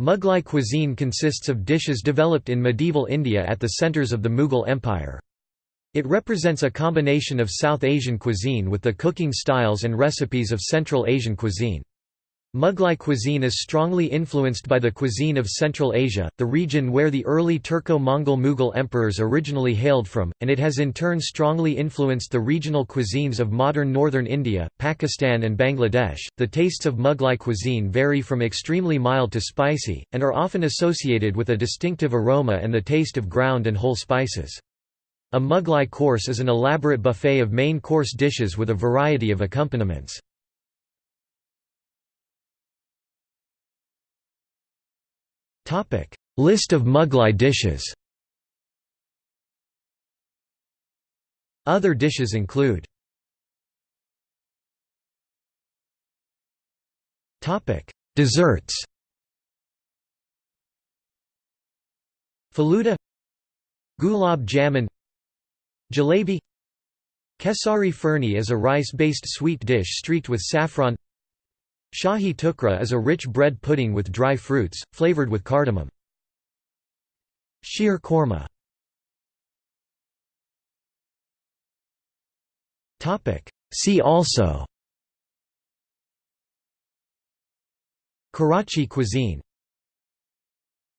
Mughlai cuisine consists of dishes developed in medieval India at the centres of the Mughal Empire. It represents a combination of South Asian cuisine with the cooking styles and recipes of Central Asian cuisine. Mughlai cuisine is strongly influenced by the cuisine of Central Asia, the region where the early Turco-Mongol Mughal emperors originally hailed from, and it has in turn strongly influenced the regional cuisines of modern northern India, Pakistan and Bangladesh. The tastes of Mughlai cuisine vary from extremely mild to spicy, and are often associated with a distinctive aroma and the taste of ground and whole spices. A Mughlai course is an elaborate buffet of main course dishes with a variety of accompaniments. List of Mughlai dishes. Other dishes include Desserts Faluda Gulab jamun Jalebi Kesari Firni is a rice-based sweet dish streaked with saffron Shahi tukra is a rich bread pudding with dry fruits, flavored with cardamom. Sheer korma. See also. Karachi cuisine